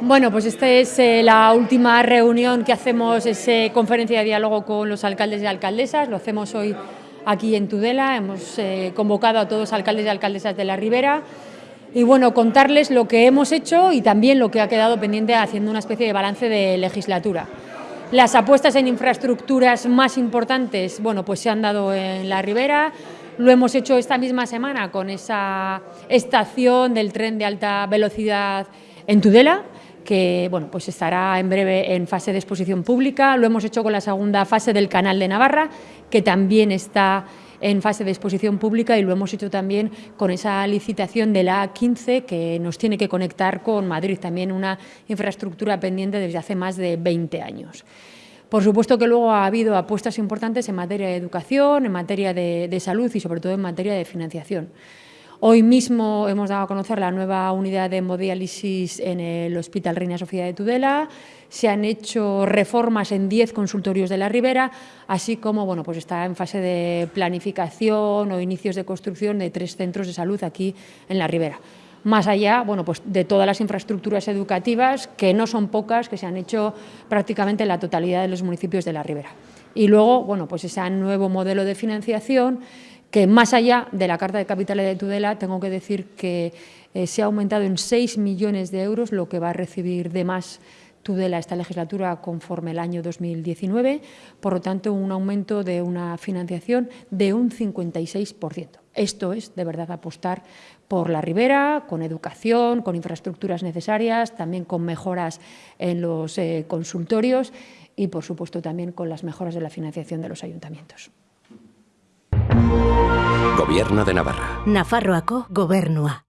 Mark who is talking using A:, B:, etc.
A: Bueno, pues esta es eh, la última reunión que hacemos, es eh, conferencia de diálogo con los alcaldes y alcaldesas, lo hacemos hoy aquí en Tudela, hemos eh, convocado a todos los alcaldes y alcaldesas de la Ribera. Y bueno, contarles lo que hemos hecho y también lo que ha quedado pendiente haciendo una especie de balance de legislatura. Las apuestas en infraestructuras más importantes, bueno, pues se han dado en la Ribera, lo hemos hecho esta misma semana con esa estación del tren de alta velocidad en Tudela, que bueno, pues estará en breve en fase de exposición pública. Lo hemos hecho con la segunda fase del Canal de Navarra, que también está en fase de exposición pública y lo hemos hecho también con esa licitación de la A15 que nos tiene que conectar con Madrid, también una infraestructura pendiente desde hace más de 20 años. Por supuesto que luego ha habido apuestas importantes en materia de educación, en materia de, de salud y sobre todo en materia de financiación. Hoy mismo hemos dado a conocer la nueva unidad de hemodiálisis en el Hospital Reina Sofía de Tudela. Se han hecho reformas en 10 consultorios de la Ribera, así como bueno, pues está en fase de planificación o inicios de construcción de tres centros de salud aquí en la Ribera más allá bueno, pues de todas las infraestructuras educativas, que no son pocas, que se han hecho prácticamente en la totalidad de los municipios de la Ribera. Y luego, bueno, pues ese nuevo modelo de financiación que más allá de la Carta de Capitales de Tudela, tengo que decir que eh, se ha aumentado en 6 millones de euros lo que va a recibir de más Tudela esta legislatura conforme el año 2019, por lo tanto un aumento de una financiación de un 56%. Esto es de verdad apostar por la ribera, con educación, con infraestructuras necesarias, también con mejoras en los eh, consultorios y por supuesto también con las mejoras de la financiación de los ayuntamientos.
B: Gobierno de Navarra.
C: Nafarroako gobernua.